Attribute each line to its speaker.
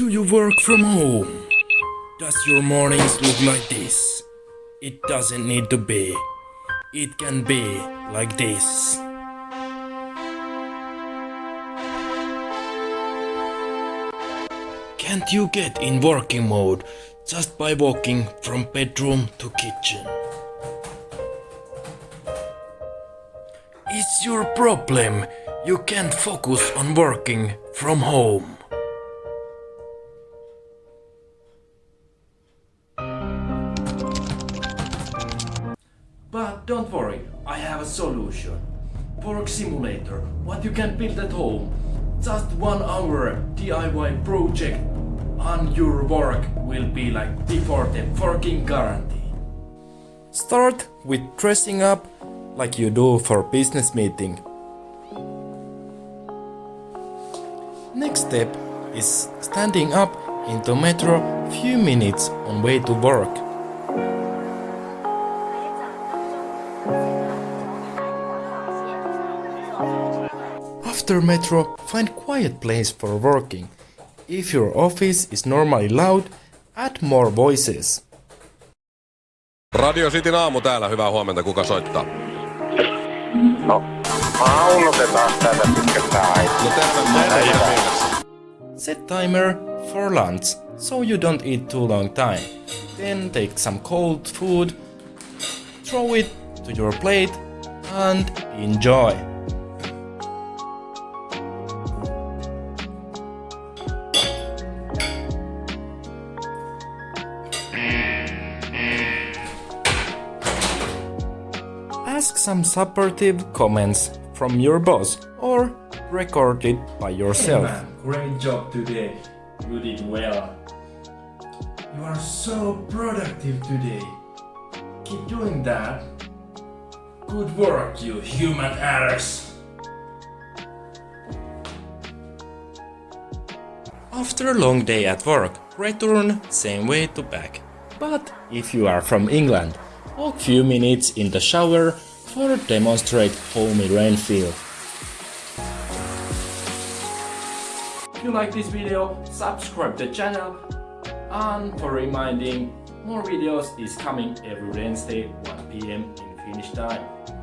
Speaker 1: Do you work from home? Does your mornings look like this? It doesn't need to be. It can be like this. Can't you get in working mode just by walking from bedroom to kitchen? It's your problem. You can't focus on working from home. But don't worry, I have a solution. Work Simulator, what you can build at home. Just one hour DIY project and your work will be like before the working guarantee. Start with dressing up like you do for business meeting. Next step is standing up into metro few minutes on way to work. After metro, find quiet place for working. If your office is normally loud, add more voices.
Speaker 2: Radio Cityn aamu täällä, hyvää huomenta, kuka soittaa?
Speaker 3: No, paunutetaan tätä pitkästä aikaa.
Speaker 2: No terve, terve.
Speaker 1: Set timer for lunch so you don't eat too long time. Then take some cold food, throw it to your plate and enjoy. Ask some supportive comments from your boss or record it by yourself. great job today. You did well. You are so productive today. Keep doing that. Good work, you human errors. After a long day at work, return same way to back. But if you are from England, walk few minutes in the shower for demonstrate homey rain feel. If you like this video, subscribe the channel and for reminding, more videos is coming every Wednesday 1pm in Finnish time.